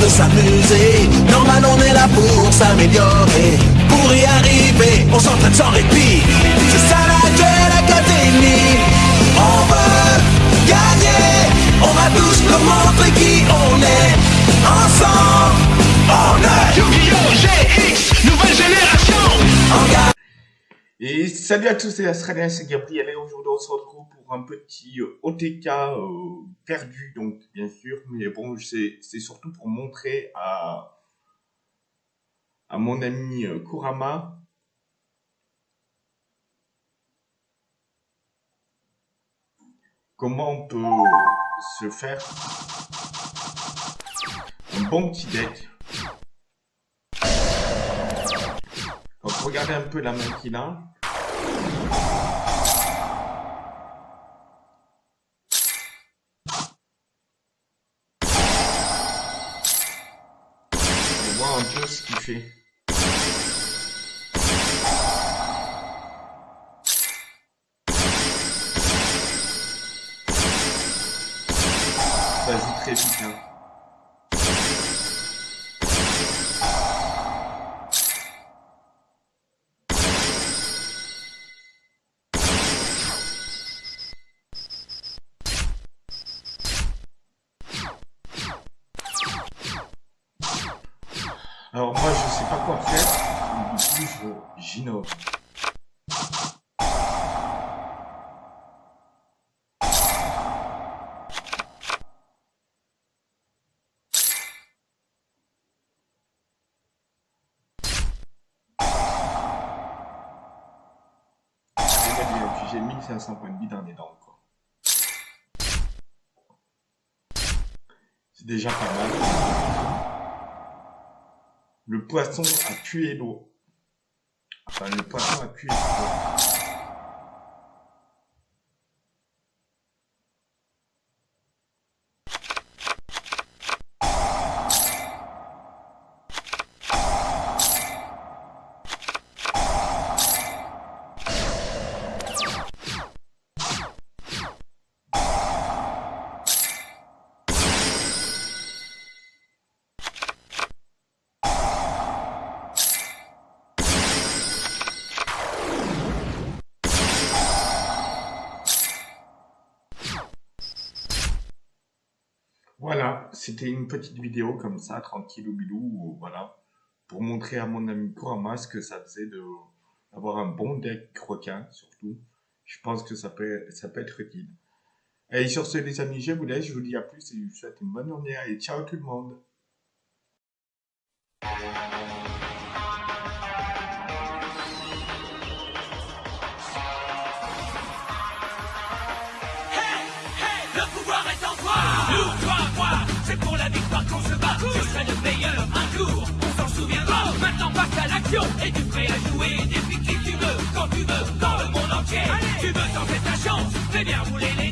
de s'amuser. Normal, on est là pour s'améliorer. Pour y arriver, on s'entraîne sans répit. C'est ça la Duel Academy. On veut gagner. On va tous nous montrer qui on est. Ensemble, on est Yu-Gi-Oh! GX, Et salut à tous, c'est Australien, c'est Gabriel et aujourd'hui on se retrouve pour un petit euh, OTK euh, perdu, donc bien sûr, mais bon, c'est c'est surtout pour montrer à, à mon ami euh, Kurama comment on peut se faire un bon petit deck. Donc regardez un peu la main qu'il a. Un ce qu'il fait. Très vite. Hein. Alors moi je sais pas quoi faire, du coup je j'innove. J'ai 1500 points de vie dans les dents quoi. C'est déjà pas mal. Le poisson a tué l'eau. Enfin, le poisson a tué l'eau. Voilà, c'était une petite vidéo comme ça, tranquille ou bilou, voilà, pour montrer à mon ami Kurama ce que ça faisait d'avoir un bon deck requin, surtout. Je pense que ça peut, ça peut être utile. Et sur ce, les amis, je vous laisse, je vous dis à plus et je vous souhaite une bonne journée et ciao tout le monde. et qui tu veux, quand tu veux, dans le monde entier. Allez tu veux tenter ta chance, fais bien rouler les